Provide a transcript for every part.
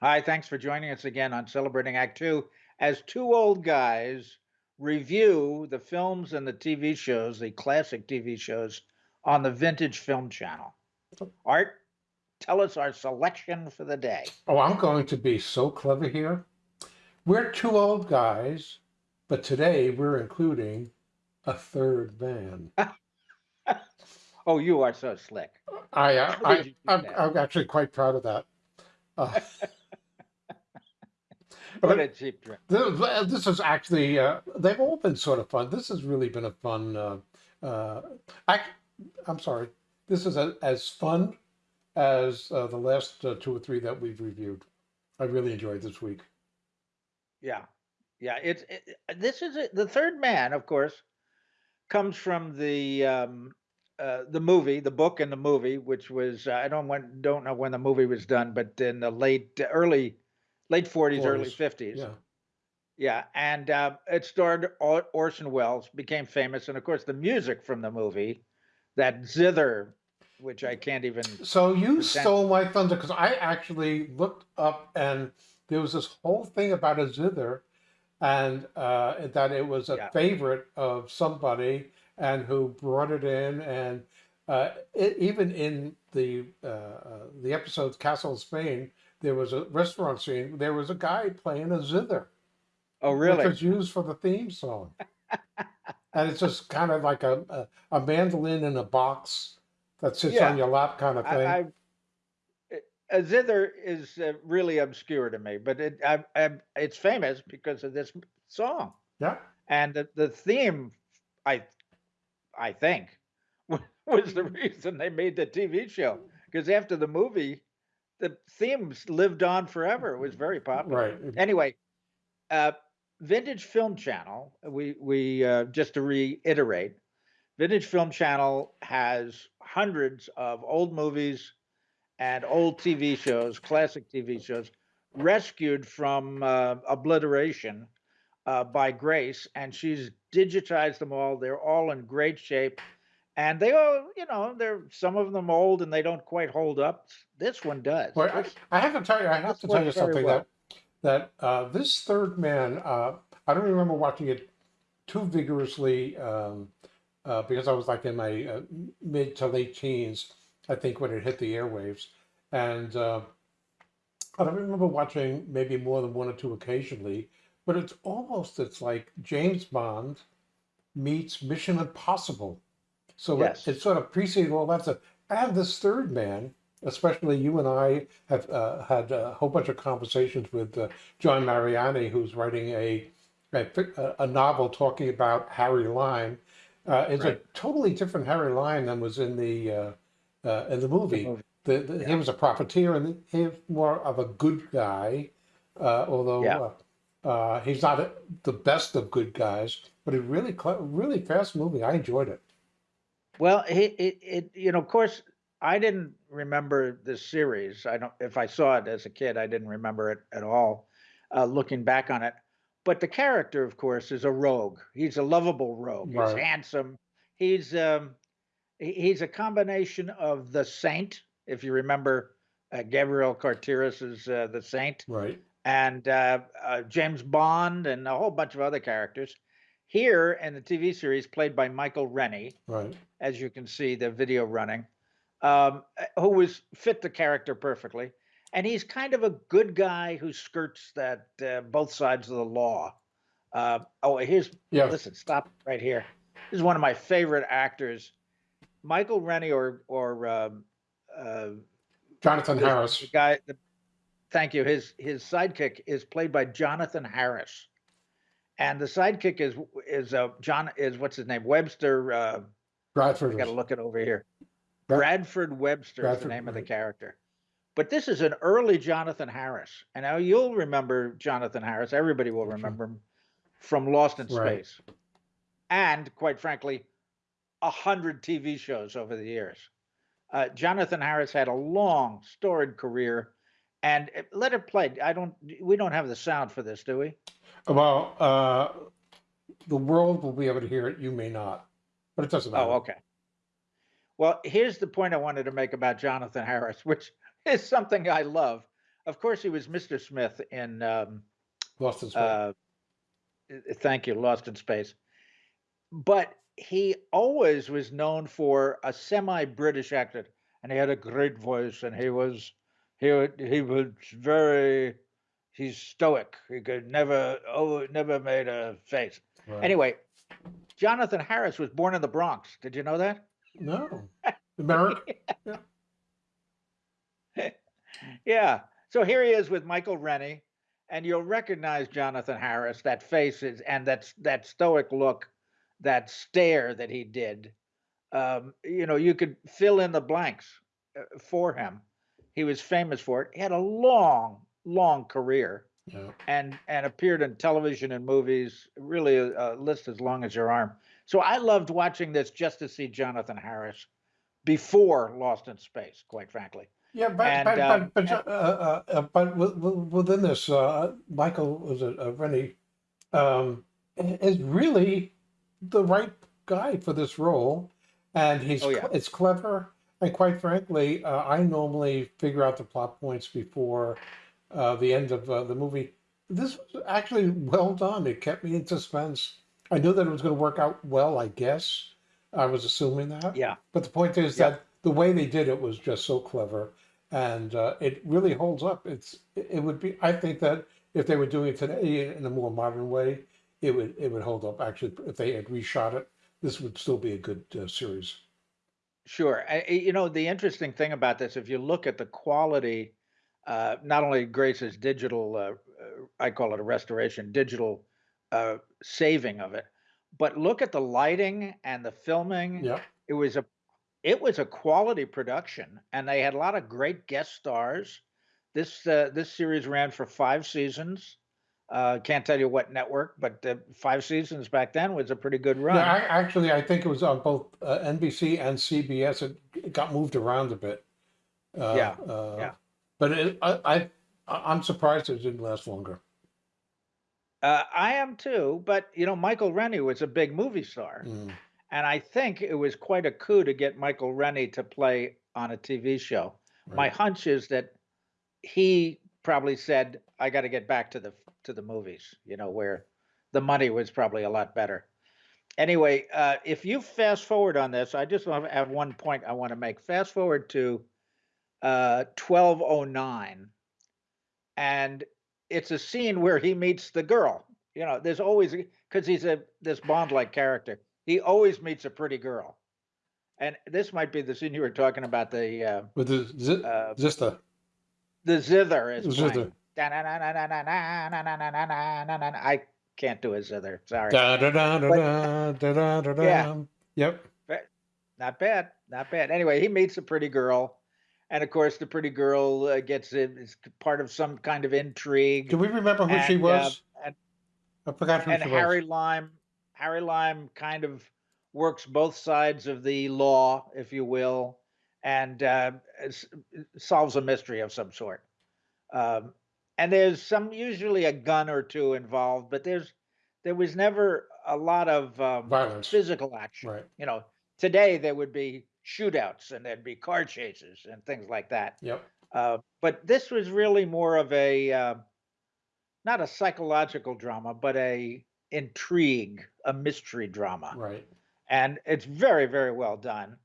Hi, thanks for joining us again on Celebrating Act Two as two old guys review the films and the TV shows, the classic TV shows on the Vintage Film Channel. Art, tell us our selection for the day. Oh, I'm going to be so clever here. We're two old guys, but today we're including a third man. Oh, you are so slick. I, uh, I, I'm. I'm actually quite proud of that. Uh, What but a cheap this, this is actually, uh, they've all been sort of fun. This has really been a fun, uh, uh, I, I'm sorry, this is a, as fun as uh, the last uh, two or three that we've reviewed. I really enjoyed this week. Yeah, yeah. It's it, this is it. the third man, of course, comes from the um, uh, the movie, the book and the movie, which was uh, I don't want, don't know when the movie was done, but in the late early late forties, early fifties. Yeah. Yeah, and uh, it starred Or- Orson Welles, became famous, and of course the music from the movie, that zither, which I can't even. So you Pretend- stole my thunder because I actually looked up and there was this whole thing about a zither and uh, that it was a Yeah. favorite of somebody and who brought it in and uh, it, even in the uh, uh, the episode Castle of Spain there was a restaurant scene there was a guy playing a zither Oh, which really? was used for the theme song and it's just kind of like a, a, a mandolin in a box that sits Yeah. on your lap kind of thing. I, I it- a zither is uh, really obscure to me, but it I, I, it's famous because of this song yeah. and the, the theme. I I think was the reason they made the TV show because after the movie, the themes lived on forever. It was very popular. Right. Anyway, uh, Vintage Film Channel. We we uh, just to reiterate, Vintage Film Channel has hundreds of old movies and old TV shows, classic TV shows, rescued from uh, obliteration uh, by Grace, and she's digitized them all. They're all in great shape, and they all, you know, they're some of them old and they don't quite hold up. This one does. Well, I, I have to tell you, I have to tell you something well. that that uh, this third man, uh, I don't remember watching it too vigorously um, uh, because I was like in my uh, mid to late teens, I think, when it hit the airwaves, and uh, I don't remember watching maybe more than one or two occasionally. But it's almost it's like James Bond meets Mission Impossible. So it- Yes. it, sort of preceded all that stuff. And this third man, especially you and I have uh, had a whole bunch of conversations with uh, John Mariani, who's writing a, a a- a novel talking about Harry Lime. Uh, it's Right. a totally different Harry Lime than was in the uh, uh, in the movie. movie. The, the, He was a profiteer, and he was more of a good guy, uh, although Yeah. uh, he's not a, the best of good guys. But it really, really fast moving. I enjoyed it. Well, it, it, it, you know, of course, I didn't remember this series. I don't, if I saw it as a kid, I didn't remember it at all. Uh, looking back on it, but the character, of course, is a rogue. He's a lovable rogue. He's handsome. He's um, he's a combination of the Saint, if you remember, uh, Gabriel Carteris is uh, the Saint, Right. and uh, uh, James Bond, and a whole bunch of other characters. Here in the TV series, played by Michael Rennie, Right. as you can see the video running, um, who was fit the character perfectly. And he's kind of a good guy who skirts that uh, both sides of the law. Uh, oh, here's Yeah. listen, stop right here. This is one of my favorite actors, Michael Rennie or or um, uh, Jonathan the- Harris. the guy. The, thank you. His his sidekick is played by Jonathan Harris, and the sidekick is is uh, John is what's his name Webster. Uh, Bradford. Got to look it over here. Brad- Bradford Webster is the name of the character. But this is an early Jonathan Harris. And now you'll remember Jonathan Harris. Everybody will remember him from Lost in Right. Space. And quite frankly, a hundred TV shows over the years. Uh, Jonathan Harris had a long, storied career. And let it play. I don't. We don't have the sound for this, do we? Well, uh, the world will be able to hear it. You may not, but it doesn't matter. Oh, okay. Well, here's the point I wanted to make about Jonathan Harris, which is something I love. of course, he was Mr. Smith in, um, Lost in Space. uh, uh, thank you, Lost in Space. But he always was known for a semi-British accent, and he had a great voice, and he was he he was very he's stoic. He could never oh never made a face. Right. Anyway, Jonathan Harris was born in the Bronx. Did you know that? No. America. Yeah. yeah. So here he is with Michael Rennie, and you'll recognize Jonathan Harris. That face is, and that's that stoic look, that stare that he did. Um, you know, you could fill in the blanks uh, for him. He was famous for it. He had a long, long career, Yeah. and and appeared in television and movies. Really, a, a list as long as your arm. So I loved watching this just to see Jonathan Harris before Lost in Space. Quite frankly. Yeah, but And, but um, but but, uh, uh, uh, but wi- wi- within this, uh, Michael was it uh, Rennie, um, is really the right guy for this role, and he's Oh, yeah. it's clever. And quite frankly, uh, I normally figure out the plot points before uh, the end of uh, the movie. This was actually well done. It kept me in suspense. I knew that it was going to work out well. I guess I was assuming that. Yeah. But the point is Yeah. that the way they did it was just so clever, and uh, it really holds up. It's it would be. I think that if they were doing it today in a more modern way, it would it would hold up. Actually, if they had reshot it, this would still be a good uh, series. Sure. I, I- you know, the interesting thing about this, if you look at the quality, uh, not only Grace's digital, uh, uh, I call it a restoration, digital uh, saving of it, but look at the lighting and the filming. Yeah, It was a, it was a quality production, and they had a lot of great guest stars. This uh, this series ran for five seasons. Uh, can't tell you what network, but uh, five seasons back then was a pretty good run. yeah. I, actually, I think it was on both uh, NBC and CBS. It, it got moved around a bit. Uh, Yeah, uh, yeah. But it, I, I I'm surprised it didn't last longer. Uh, I am too, but you know, Michael Rennie was a big movie star, Mm. and I think it was quite a coup to get Michael Rennie to play on a TV show. My hunch is that he probably said, "I got to get back to the to the movies," you know, where the money was probably a lot better. Anyway, uh, if you fast forward on this, I just add one point I want to make. Fast forward to uh, 1209, and it's a scene where he meets the girl. You know, there's always because he's a this Bond-like character. He always meets a pretty girl, and this might be the scene you were talking about. The uh, With the zi- uh, Zista. the zither is Zither. I can't do his other. Sorry. Yeah. Yep. Not bad. Not bad. Anyway, he meets a pretty girl. And of course, the pretty girl uh, gets it, is part of some kind of intrigue. Do we remember who and, she was? Uh, and, I forgot who and she Harry was. Lime, Harry Lime kind of works both sides of the law, if you will, and uh, solves a mystery of some sort. Um, and there's some usually a gun or two involved, but there's there was never a lot of um, Violence. physical action. Right. You know, today there would be shootouts and there'd be car chases and things like that. Yep. Uh, but this was really more of a uh, not a psychological drama, but a intrigue, a mystery drama, Right. and it's very, very well done.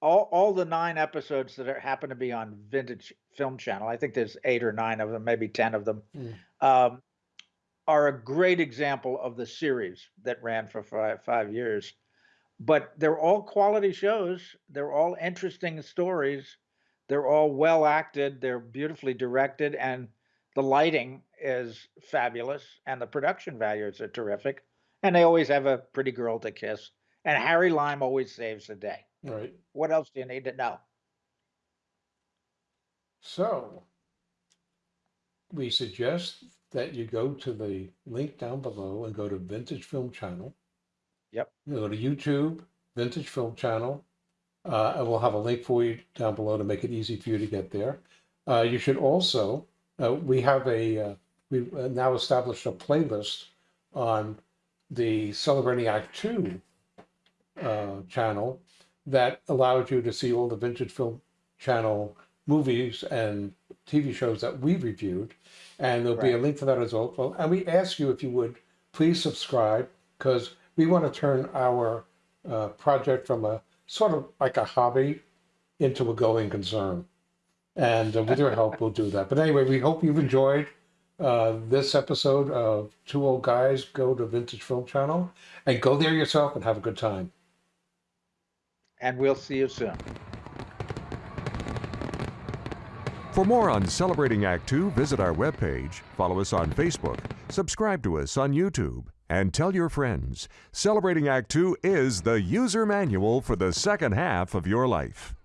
All all the nine episodes that are, happen to be on Vintage Film Channel, I think there's eight or nine of them, maybe ten of them, Mm. um, are a great example of the series that ran for five five years. But they're all quality shows. They're all interesting stories. They're all well acted. They're beautifully directed, and the lighting is fabulous, and the production values are terrific. And they always have a pretty girl to kiss. And Harry Lime always saves the day. Right. What else do you need to know? So we suggest that you go to the link down below and go to Vintage Film Channel. Yep. You go to YouTube, Vintage Film Channel. Uh, and we'll have a link for you down below to make it easy for you to get there. Uh, you should also, uh, we have a, uh, we've uh, now established a playlist on the Celebrating Act Two uh, channel that allows you to see all the Vintage Film Channel movies and TV shows that we reviewed, and there'll be a link for that as well. And we ask you if you would please subscribe because we want to turn our uh, project from a sort of like a hobby into a going concern. And uh, with your help, we'll do that. But anyway, we hope you've enjoyed uh, this episode of Two Old Guys Go to Vintage Film Channel and go there yourself and have a good time. And we'll see you soon. For more on Celebrating Act Two, visit our webpage, follow us on Facebook, subscribe to us on YouTube, and tell your friends. Celebrating Act Two is the user manual for the second half of your life.